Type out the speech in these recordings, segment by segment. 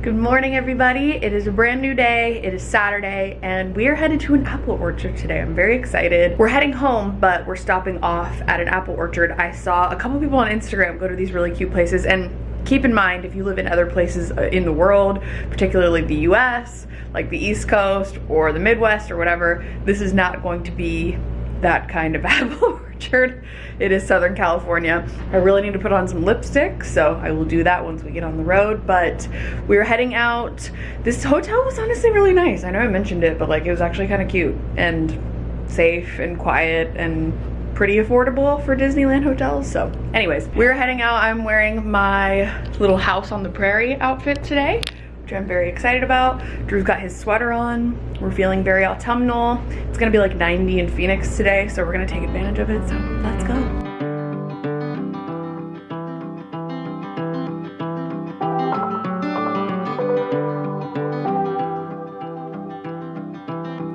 Good morning everybody. It is a brand new day. It is Saturday and we are headed to an apple orchard today. I'm very excited. We're heading home but we're stopping off at an apple orchard. I saw a couple people on Instagram go to these really cute places and keep in mind if you live in other places uh, in the world, particularly the US, like the East Coast or the Midwest or whatever, this is not going to be that kind of apple orchard. It is Southern California. I really need to put on some lipstick, so I will do that once we get on the road, but we're heading out. This hotel was honestly really nice. I know I mentioned it, but like it was actually kind of cute and safe and quiet and pretty affordable for Disneyland hotels. So anyways, we're heading out. I'm wearing my little house on the prairie outfit today which I'm very excited about. Drew's got his sweater on. We're feeling very autumnal. It's gonna be like 90 in Phoenix today, so we're gonna take advantage of it, so let's go.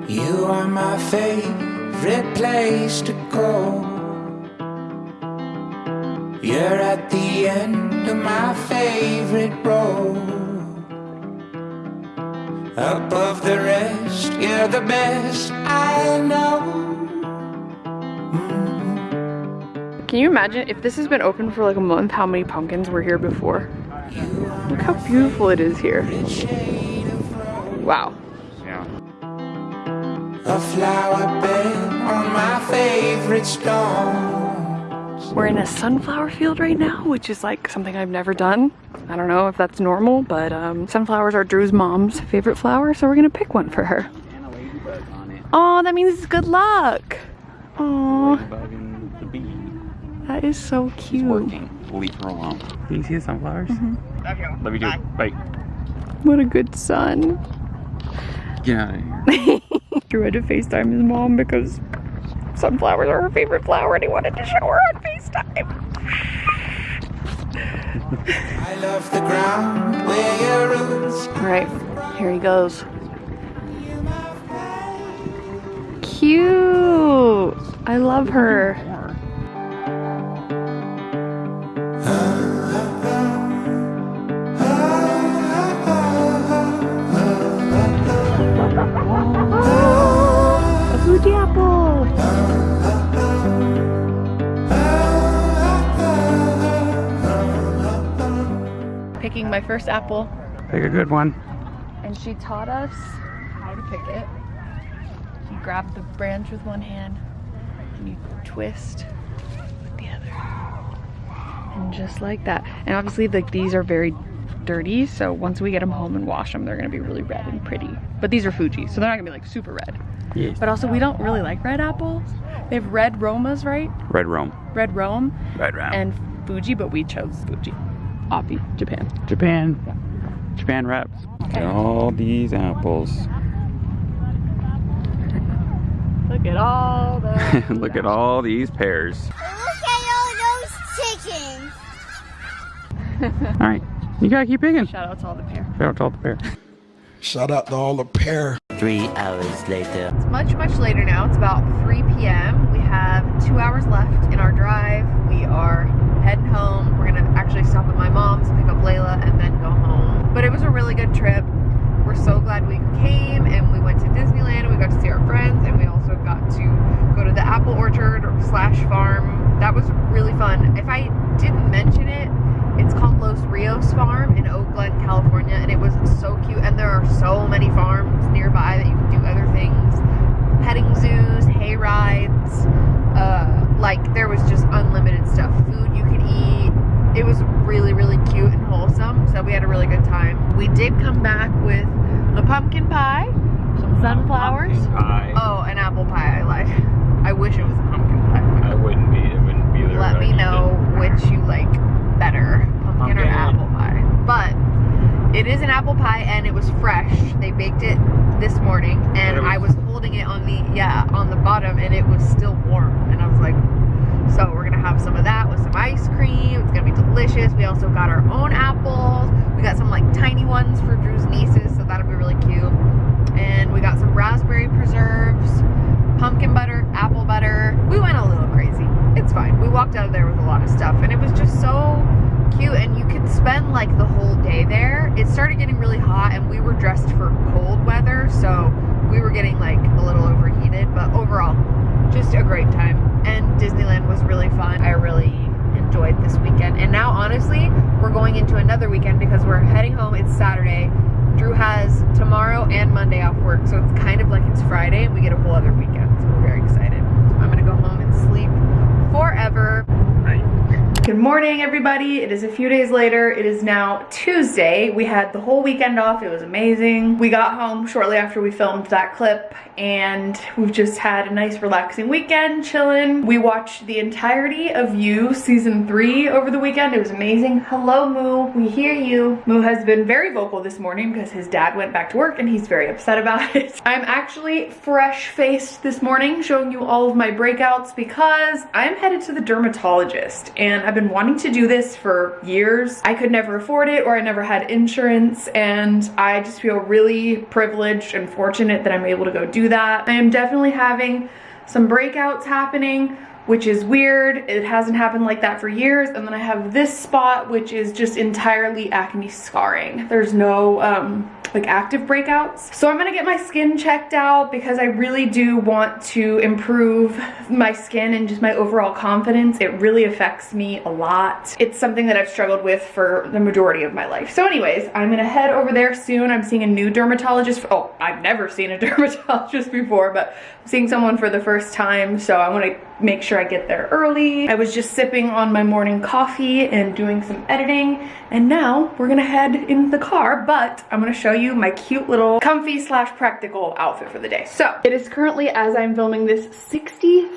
You are my favorite place to go You're at the end of my favorite road above the rest. You're the best I know. Mm-hmm. Can you imagine if this has been open for like a month, how many pumpkins were here before? Look how beautiful it is here. Wow. Yeah. A flower bed on my favorite stone. We're in a sunflower field right now, which is like something I've never done. I don't know if that's normal, but um, sunflowers are Drew's mom's favorite flower, so we're gonna pick one for her. Oh, that means it's good luck. Oh, that is so cute. We'll leave her alone. Can you see the sunflowers? Mm -hmm. Love you too. Bye. What a good son. Get out of here. Drew had to FaceTime his mom because sunflowers are her favorite flower and he wanted to show her on FaceTime. I love the ground where your roots. All right, here he goes. Cute. I love her. My first apple. Pick a good one. And she taught us how to pick it. You grab the branch with one hand and you twist with the other. And just like that. And obviously like these are very dirty so once we get them home and wash them they're gonna be really red and pretty but these are Fuji so they're not gonna be like super red yes. but also we don't really like red apples they have red Romas right red Rome red Rome red Rome and Fuji but we chose Fuji Api, Japan. Japan. Yeah. Japan wraps. Okay. all these apples. Look at all the. Look at all these pears. Look at all those chickens. all right, you gotta keep picking. Shout out to all the pear. Shout out to all the pear. Shout out to all the pear. Three hours later. It's much, much later now. It's about 3 p.m. We have two hours left in our drive. We are heading home. We're gonna actually stop at my mom's, pick up Layla, and then go home. But it was a really good trip. We're so glad we came and we went to Disneyland. And we got to see our friends and we also got to go to the apple orchard slash farm. That was really fun. If I didn't mention it, it's called Los Rios Farm in Oak Glen, California, and it was so cute. And there are so many farms nearby that you can do other things. Petting zoos, hay rides, uh, like there was just unlimited stuff. Food. It was really, really cute and wholesome. So we had a really good time. We did come back with a pumpkin pie, some uh, sunflowers. Pie. Oh, an apple pie. I like. I wish it was a pumpkin pie. I wouldn't be. It wouldn't be there. Let me know which you like better, pumpkin, pumpkin or apple pie. But it is an apple pie and it was fresh. They baked it this morning and was I was holding it on the, yeah, on the bottom and it was still warm. And I was like, so have some of that with some ice cream. It's gonna be delicious. We also got our own apples. We got some like tiny ones for Drew's nieces, so that'll be really cute. And we got some raspberry preserves, pumpkin butter, apple butter. We went a little crazy. It's fine. We walked out of there with a lot of stuff and it was just so cute and you could spend like the whole day there. It started getting really really hot and we were dressed for cold weather, so we were getting like a little overheated, but overall, just a great time. And Disneyland was really fun. I really enjoyed this weekend. And now, honestly, we're going into another weekend because we're heading home. It's Saturday. Drew has tomorrow and Monday off work, so it's kind of like it's Friday and we get a whole other weekend. So we're very excited. I'm gonna go home and sleep forever. Good morning, everybody. It is a few days later. It is now Tuesday. We had the whole weekend off. It was amazing. We got home shortly after we filmed that clip and we've just had a nice relaxing weekend, chilling. We watched the entirety of You season three over the weekend. It was amazing. Hello, Moo. We hear you. Moo has been very vocal this morning because his dad went back to work and he's very upset about it. I'm actually fresh-faced this morning, showing you all of my breakouts because I'm headed to the dermatologist and I've been wanting to do this for years. I could never afford it or I never had insurance and I just feel really privileged and fortunate that I'm able to go do that. I am definitely having some breakouts happening which is weird. It hasn't happened like that for years. And then I have this spot, which is just entirely acne scarring. There's no um, like active breakouts. So I'm gonna get my skin checked out because I really do want to improve my skin and just my overall confidence. It really affects me a lot. It's something that I've struggled with for the majority of my life. So anyways, I'm gonna head over there soon. I'm seeing a new dermatologist. For, oh, I've never seen a dermatologist before, but I'm seeing someone for the first time. So I wanna make sure I get there early. I was just sipping on my morning coffee and doing some editing. And now we're gonna head in the car, but I'm gonna show you you my cute little comfy slash practical outfit for the day. So it is currently, as I'm filming this, 63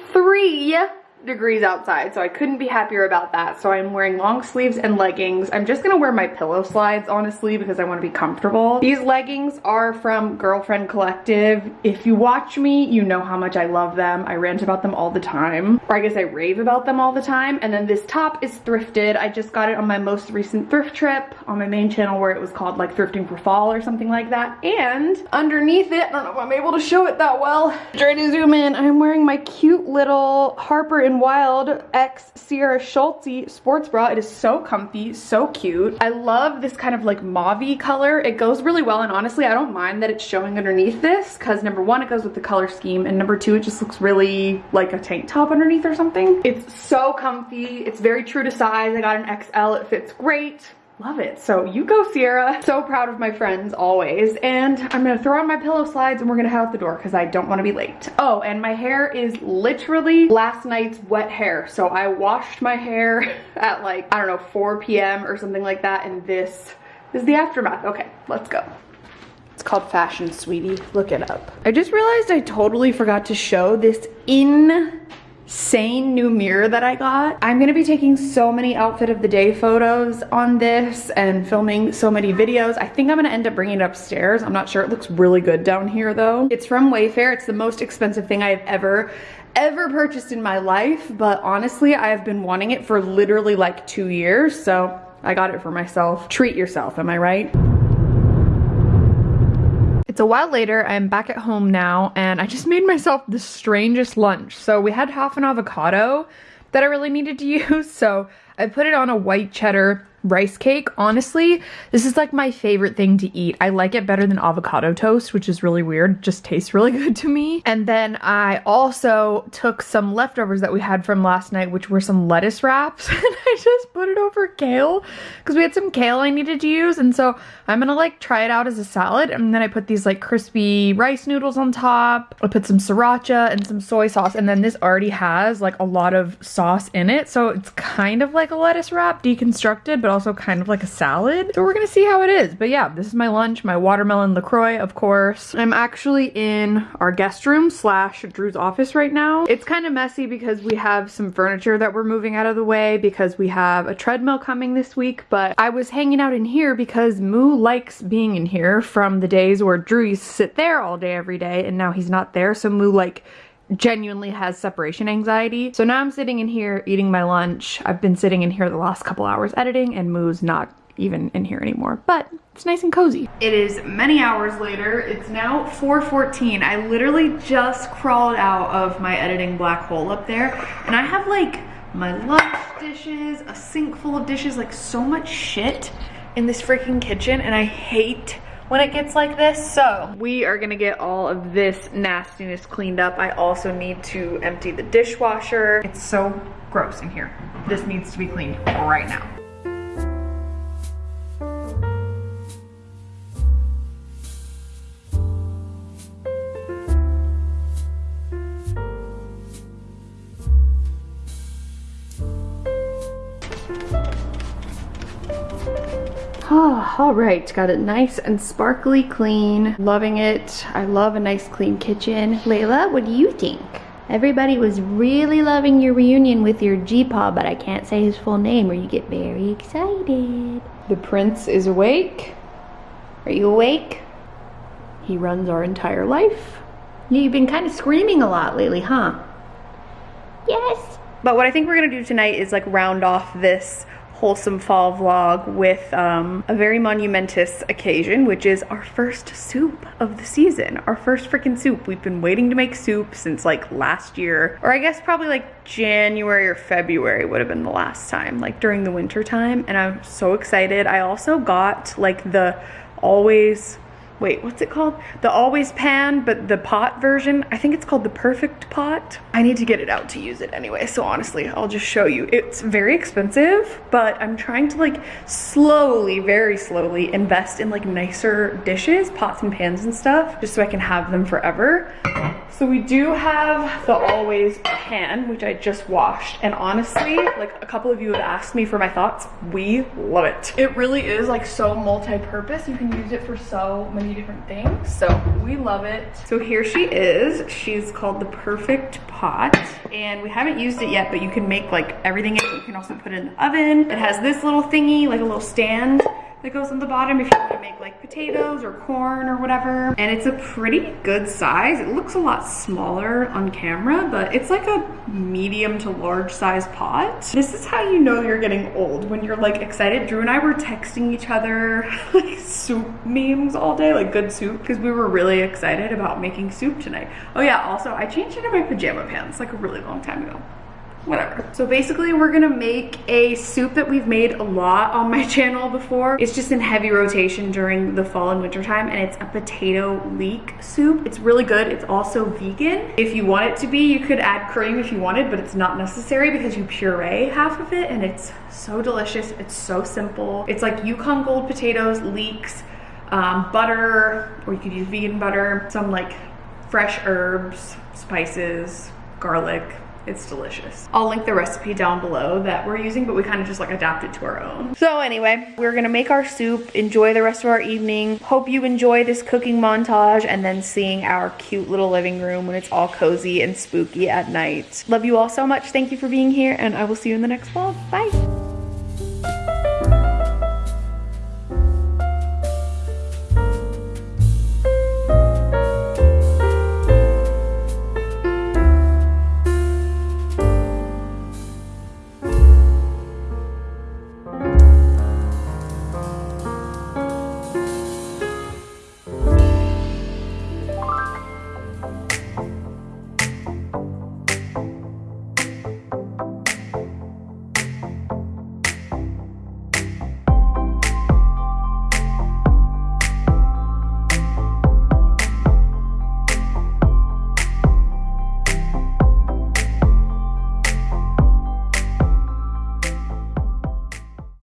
degrees outside, so I couldn't be happier about that. So I'm wearing long sleeves and leggings. I'm just gonna wear my pillow slides, honestly, because I wanna be comfortable. These leggings are from Girlfriend Collective. If you watch me, you know how much I love them. I rant about them all the time, or I guess I rave about them all the time. And then this top is thrifted. I just got it on my most recent thrift trip on my main channel where it was called like thrifting for fall or something like that. And underneath it, I don't know if I'm able to show it that well. Try to zoom in. I'm wearing my cute little Harper and Wilde X Sierra Schultzzie sports bra. It is so comfy, so cute. I love this kind of like mauve color. It goes really well and honestly I don't mind that it's showing underneath this because number one it goes with the color scheme and number two it just looks really like a tank top underneath or something. It's so comfy. It's very true to size. I got an XL. It fits great. Love it. So you go Sierra. So proud of my friends always. And I'm gonna throw on my pillow slides and we're gonna head out the door because I don't wanna be late. Oh, and my hair is literally last night's wet hair. So I washed my hair at like, I don't know, 4 p.m. or something like that. And this is the aftermath. Okay, let's go. It's called Fashion Sweetie. Look it up. I just realized I totally forgot to show this in insane new mirror that I got. I'm gonna be taking so many outfit of the day photos on this and filming so many videos. I think I'm gonna end up bringing it upstairs. I'm not sure, it looks really good down here though. It's from Wayfair, it's the most expensive thing I've ever ever purchased in my life, but honestly, I have been wanting it for literally like two years, so I got it for myself. Treat yourself, am I right? It's a while later, I'm back at home now, and I just made myself the strangest lunch. So we had half an avocado that I really needed to use, so I put it on a white cheddar rice cake. Honestly, this is like my favorite thing to eat. I like it better than avocado toast, which is really weird. Just tastes really good to me. And then I also took some leftovers that we had from last night, which were some lettuce wraps. and I just put it over kale because we had some kale I needed to use. And so I'm gonna like try it out as a salad. And then I put these like crispy rice noodles on top. I put some sriracha and some soy sauce. And then this already has like a lot of sauce in it. So it's kind of like a lettuce wrap deconstructed, but also kind of like a salad. So we're gonna see how it is. But yeah, this is my lunch, my watermelon LaCroix, of course. I'm actually in our guest room slash Drew's office right now. It's kind of messy because we have some furniture that we're moving out of the way because we have a treadmill coming this week, but I was hanging out in here because Moo likes being in here from the days where Drew used to sit there all day every day and now he's not there. So Moo like genuinely has separation anxiety. So now I'm sitting in here eating my lunch. I've been sitting in here the last couple hours editing and Moo's not even in here anymore, but it's nice and cozy. It is many hours later. It's now 4.14. I literally just crawled out of my editing black hole up there and I have like my lunch dishes, a sink full of dishes, like so much shit in this freaking kitchen and I hate when it gets like this. So we are gonna get all of this nastiness cleaned up. I also need to empty the dishwasher. It's so gross in here. This needs to be cleaned right now. Oh, all right, got it nice and sparkly clean. Loving it. I love a nice clean kitchen. Layla, what do you think? Everybody was really loving your reunion with your G-Paw, but I can't say his full name or you get very excited. The prince is awake. Are you awake? He runs our entire life. You've been kind of screaming a lot lately, huh? Yes. But what I think we're gonna do tonight is like round off this wholesome fall vlog with um, a very monumentous occasion, which is our first soup of the season. Our first freaking soup. We've been waiting to make soup since like last year, or I guess probably like January or February would have been the last time, like during the winter time. And I'm so excited. I also got like the always wait, what's it called? The always pan, but the pot version. I think it's called the perfect pot. I need to get it out to use it anyway. So honestly, I'll just show you. It's very expensive, but I'm trying to like slowly, very slowly invest in like nicer dishes, pots and pans and stuff, just so I can have them forever. So we do have the always pan, which I just washed. And honestly, like a couple of you have asked me for my thoughts. We love it. It really is like so multi-purpose. You can use it for so many different things. So we love it. So here she is. She's called the Perfect Pot. And we haven't used it yet, but you can make like everything in it. You can also put it in the oven. It has this little thingy, like a little stand that goes on the bottom if you want to make like potatoes or corn or whatever. And it's a pretty good size. It looks a lot smaller on camera, but it's like a medium to large size pot. This is how you know you're getting old when you're like excited. Drew and I were texting each other like soup memes all day, like good soup, because we were really excited about making soup tonight. Oh yeah, also I changed into my pajama pants like a really long time ago whatever. So basically we're gonna make a soup that we've made a lot on my channel before. It's just in heavy rotation during the fall and winter time and it's a potato leek soup. It's really good. It's also vegan. If you want it to be, you could add cream if you wanted, but it's not necessary because you puree half of it and it's so delicious. It's so simple. It's like Yukon Gold potatoes, leeks, um, butter, or you could use vegan butter, some like fresh herbs, spices, garlic, it's delicious. I'll link the recipe down below that we're using, but we kind of just like adapted to our own. So anyway, we're gonna make our soup, enjoy the rest of our evening. Hope you enjoy this cooking montage and then seeing our cute little living room when it's all cozy and spooky at night. Love you all so much. Thank you for being here and I will see you in the next vlog. Bye.